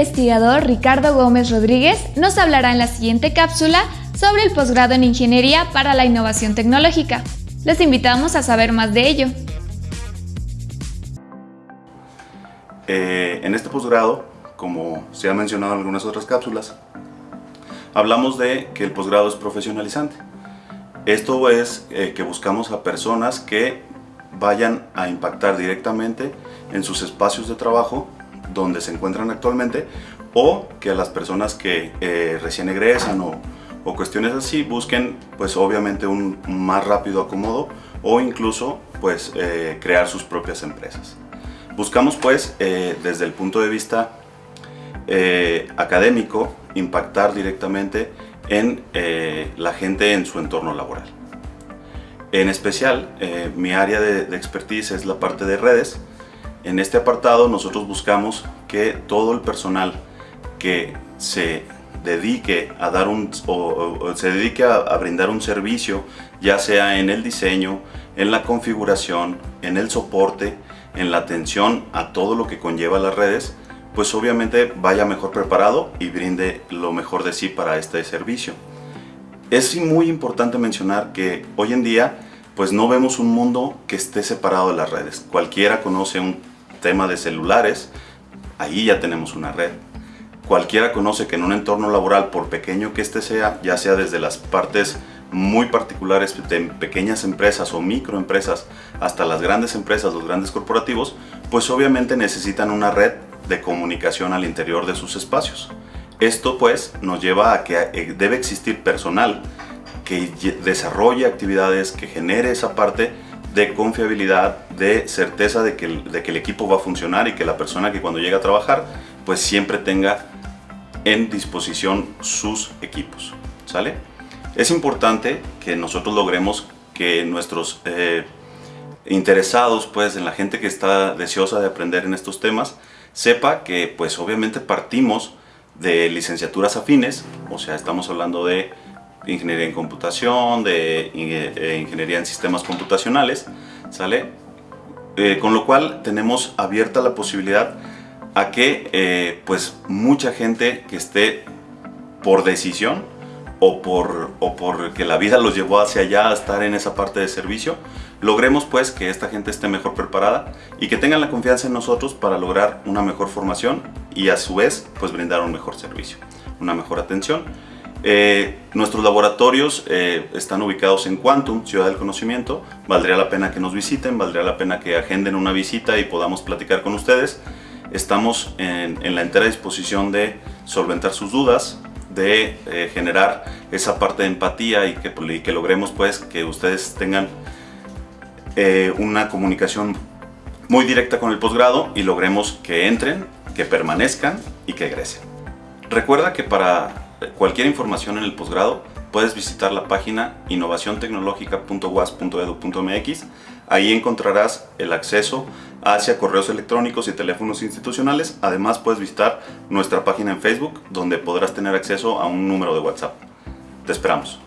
investigador Ricardo Gómez Rodríguez nos hablará en la siguiente cápsula sobre el posgrado en Ingeniería para la Innovación Tecnológica. Les invitamos a saber más de ello. Eh, en este posgrado, como se ha mencionado en algunas otras cápsulas, hablamos de que el posgrado es profesionalizante. Esto es eh, que buscamos a personas que vayan a impactar directamente en sus espacios de trabajo donde se encuentran actualmente o que las personas que eh, recién egresan o, cuestiones así busquen pues obviamente un más rápido acomodo o incluso pues eh, crear sus propias empresas. Buscamos pues desde el punto de vista académico impactar directamente en eh, la gente en su entorno laboral. En especial, eh, mi área de, expertise es la parte de redes. En este apartado nosotros buscamos que todo el personal que se dedique a dar un o, se dedique a, a, brindar un servicio ya sea en el diseño, en la configuración, en el soporte, en la atención a todo lo que conlleva las redes pues obviamente vaya mejor preparado y brinde lo mejor de sí para este servicio. Es muy importante mencionar que hoy en día pues no vemos un mundo que esté separado de las redes. Cualquiera conoce un tema de celulares, ahí ya tenemos una red. Cualquiera conoce que en un entorno laboral, por pequeño que este sea, ya sea desde las partes muy particulares de pequeñas empresas o microempresas hasta las grandes empresas, los grandes corporativos, pues obviamente necesitan una red de comunicación al interior de sus espacios. Esto pues nos lleva a que eh, debe existir personal que desarrolle actividades, que genere esa parte de confiabilidad, de certeza de que, el, de que el equipo va a funcionar y que la persona que cuando llega a trabajar pues siempre tenga en disposición sus equipos. ¿Sale? Es importante que nosotros logremos que nuestros eh, interesados pues en la gente que está deseosa de aprender en estos temas sepa que pues obviamente partimos de licenciaturas afines, o sea, estamos hablando de ingeniería en computación, de eh, ingeniería en sistemas computacionales, ¿sale? Eh, con lo cual tenemos abierta la posibilidad a que eh, pues mucha gente que esté por decisión o por, o por que la vida los llevó hacia allá a estar en esa parte de servicio, logremos pues que esta gente esté mejor preparada y que tengan la confianza en nosotros para lograr una mejor formación y a su vez pues brindar un mejor servicio, una mejor atención. Eh, nuestros laboratorios eh, están ubicados en Quantum, Ciudad del Conocimiento. Valdría la pena que nos visiten, valdría la pena que agenden una visita y podamos platicar con ustedes. Estamos en, la entera disposición de solventar sus dudas, de eh, generar esa parte de empatía y que, y que logremos pues que ustedes tengan una comunicación muy directa con el posgrado y logremos que entren, que permanezcan y que egresen. Recuerda que para cualquier información en el posgrado puedes visitar la página innovaciontecnologica.was.edu.mx. Ahí encontrarás el acceso hacia correos electrónicos y teléfonos institucionales. Además puedes visitar nuestra página en Facebook donde podrás tener acceso a un número de WhatsApp. Te esperamos.